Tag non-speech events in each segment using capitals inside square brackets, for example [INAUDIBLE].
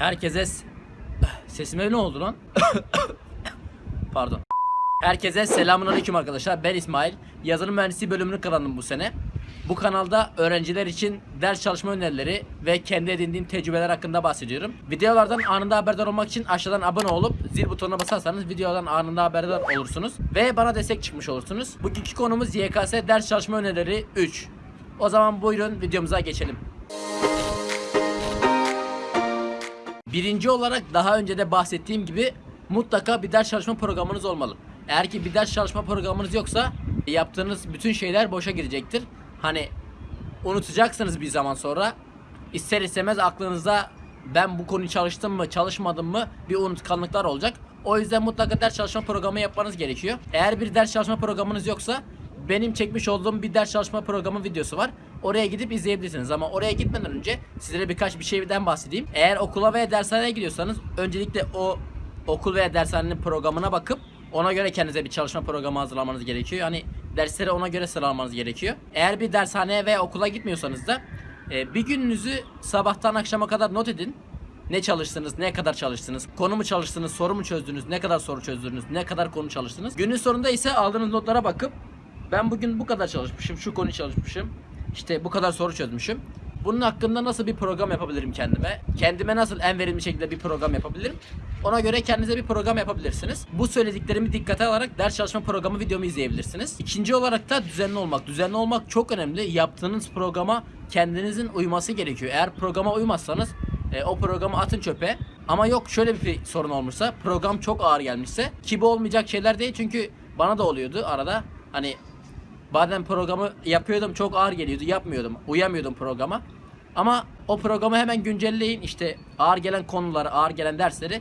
Herkese sesime ne oldu lan? [COUGHS] Pardon. Herkese selamünaleyküm arkadaşlar. Ben İsmail. Yazılım mühendisliği bölümünü kazandım bu sene. Bu kanalda öğrenciler için ders çalışma önerileri ve kendi edindiğim tecrübeler hakkında bahsediyorum. Videolardan anında haberdar olmak için aşağıdan abone olup zil butonuna basarsanız videolardan anında haberdar olursunuz ve bana destek çıkmış olursunuz. Bugünkü konumuz YKS ders çalışma önerileri 3. O zaman buyurun videomuza geçelim. Birinci olarak daha önce de bahsettiğim gibi mutlaka bir ders çalışma programınız olmalı. Eğer ki bir ders çalışma programınız yoksa yaptığınız bütün şeyler boşa gidecektir. Hani unutacaksınız bir zaman sonra. İster istemez aklınıza ben bu konuyu çalıştım mı çalışmadım mı bir unutkanlıklar olacak. O yüzden mutlaka ders çalışma programı yapmanız gerekiyor. Eğer bir ders çalışma programınız yoksa benim çekmiş olduğum bir ders çalışma programı videosu var. Oraya gidip izleyebilirsiniz ama oraya gitmeden önce sizlere birkaç bir şeyden bahsedeyim. Eğer okula veya dershaneye gidiyorsanız öncelikle o okul veya dershanenin programına bakıp ona göre kendinize bir çalışma programı hazırlamanız gerekiyor. Hani dersleri ona göre sıralamanız gerekiyor. Eğer bir dershaneye veya okula gitmiyorsanız da e, bir gününüzü sabahtan akşama kadar not edin. Ne çalıştınız, ne kadar çalıştınız, konu mu çalıştınız, soru mu çözdünüz, ne kadar soru çözdünüz, ne kadar konu çalıştınız. Günün sonunda ise aldığınız notlara bakıp ben bugün bu kadar çalışmışım, şu konuyu çalışmışım, işte bu kadar soru çözmüşüm. Bunun hakkında nasıl bir program yapabilirim kendime? Kendime nasıl en verimli şekilde bir program yapabilirim? Ona göre kendinize bir program yapabilirsiniz. Bu söylediklerimi dikkate alarak ders çalışma programı videomu izleyebilirsiniz. İkinci olarak da düzenli olmak. Düzenli olmak çok önemli. Yaptığınız programa kendinizin uyması gerekiyor. Eğer programa uymazsanız e, o programı atın çöpe. Ama yok şöyle bir sorun olmuşsa program çok ağır gelmişse ki bu olmayacak şeyler değil çünkü bana da oluyordu arada. Hani Bazen programı yapıyordum çok ağır geliyordu yapmıyordum uyamıyordum programa. Ama o programı hemen güncelleyin işte ağır gelen konuları ağır gelen dersleri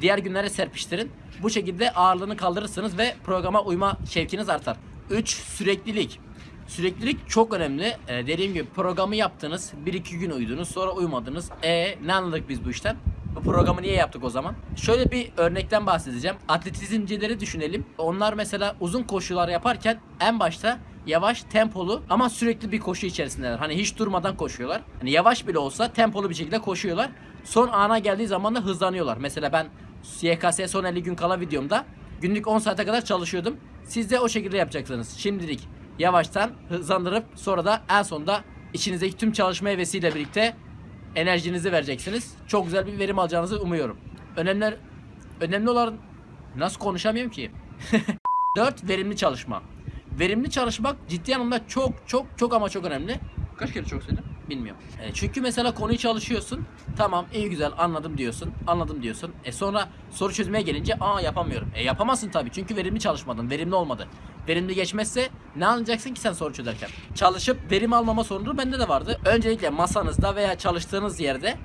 diğer günlere serpiştirin. Bu şekilde ağırlığını kaldırırsınız ve programa uyma şevkiniz artar. 3. Süreklilik. Süreklilik çok önemli. Ee, dediğim gibi programı yaptınız, 1-2 gün uyudunuz, sonra uyumadınız. E ne anladık biz bu işten? Bu programı niye yaptık o zaman? Şöyle bir örnekten bahsedeceğim. Atletizmcileri düşünelim. Onlar mesela uzun koşular yaparken en başta yavaş, tempolu ama sürekli bir koşu içerisindeler. Hani hiç durmadan koşuyorlar. Hani yavaş bile olsa tempolu bir şekilde koşuyorlar. Son ana geldiği zaman da hızlanıyorlar. Mesela ben YKS son 50 gün kala videomda günlük 10 saate kadar çalışıyordum. Siz de o şekilde yapacaksınız. Şimdilik yavaştan hızlandırıp sonra da en sonunda içinizdeki tüm çalışma hevesiyle birlikte enerjinizi vereceksiniz. Çok güzel bir verim alacağınızı umuyorum. Önemli önemli olan nasıl konuşamıyorum ki? [LAUGHS] 4 verimli çalışma. Verimli çalışmak ciddi anlamda çok çok çok ama çok önemli. Kaç kere çok söyledim? Bilmiyorum. E, çünkü mesela konuyu çalışıyorsun. Tamam iyi güzel anladım diyorsun. Anladım diyorsun. E sonra soru çözmeye gelince aa yapamıyorum. E yapamazsın tabii çünkü verimli çalışmadın. Verimli olmadı. Verimli geçmezse ne anlayacaksın ki sen soru çözerken? Çalışıp verim almama sorunu bende de vardı. Öncelikle masanızda veya çalıştığınız yerde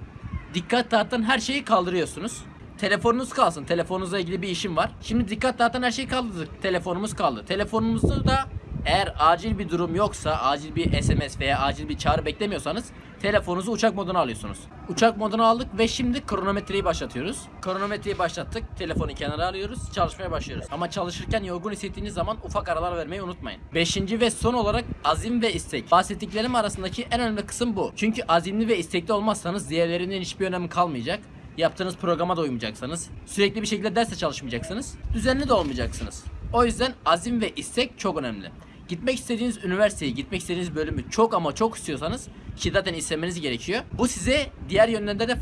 dikkat dağıtan her şeyi kaldırıyorsunuz. Telefonunuz kalsın. Telefonunuzla ilgili bir işim var. Şimdi dikkat dağıtan her şeyi kaldırdık. Telefonumuz kaldı. Telefonumuzda da eğer acil bir durum yoksa, acil bir SMS veya acil bir çağrı beklemiyorsanız telefonunuzu uçak moduna alıyorsunuz. Uçak moduna aldık ve şimdi kronometreyi başlatıyoruz. Kronometreyi başlattık. Telefonu kenara alıyoruz. Çalışmaya başlıyoruz. Ama çalışırken yorgun hissettiğiniz zaman ufak aralar vermeyi unutmayın. Beşinci ve son olarak azim ve istek. Bahsettiklerim arasındaki en önemli kısım bu. Çünkü azimli ve istekli olmazsanız diğerlerinden hiçbir önemi kalmayacak. Yaptığınız programa da uymayacaksınız. Sürekli bir şekilde derse çalışmayacaksınız. Düzenli de olmayacaksınız. O yüzden azim ve istek çok önemli. Gitmek istediğiniz üniversiteyi, gitmek istediğiniz bölümü çok ama çok istiyorsanız ki zaten istemeniz gerekiyor. Bu size diğer yönlerde de.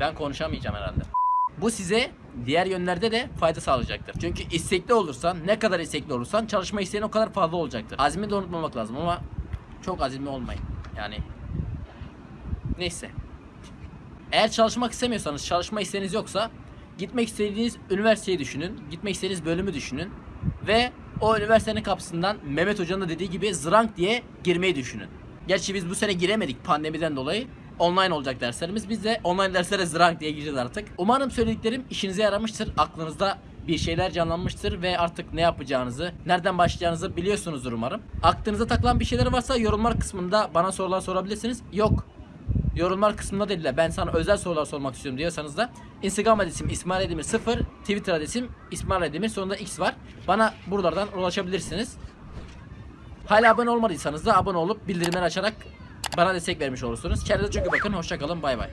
Ben konuşamayacağım herhalde. Bu size diğer yönlerde de fayda sağlayacaktır. Çünkü istekli olursan, ne kadar istekli olursan çalışma isteğin o kadar fazla olacaktır. Azmi de unutmamak lazım ama çok azimli olmayın. Yani neyse. Eğer çalışmak istemiyorsanız, çalışma isteğiniz yoksa gitmek istediğiniz üniversiteyi düşünün, gitmek istediğiniz bölümü düşünün ve o üniversitenin kapısından Mehmet Hoca'nın da dediği gibi zrank diye girmeyi düşünün. Gerçi biz bu sene giremedik pandemiden dolayı. Online olacak derslerimiz. Biz de online derslere zrank diye gireceğiz artık. Umarım söylediklerim işinize yaramıştır. Aklınızda bir şeyler canlanmıştır ve artık ne yapacağınızı, nereden başlayacağınızı biliyorsunuzdur umarım. Aklınıza takılan bir şeyler varsa yorumlar kısmında bana sorular sorabilirsiniz. Yok yorumlar kısmında dediler. Ben sana özel sorular sormak istiyorum diyorsanız da Instagram adresim İsmail Edemir 0, Twitter adresim İsmail Edemir sonunda X var. Bana buralardan ulaşabilirsiniz. Hala abone olmadıysanız da abone olup bildirimleri açarak bana destek vermiş olursunuz. Kendinize çok iyi bakın. Hoşçakalın. Bay bay.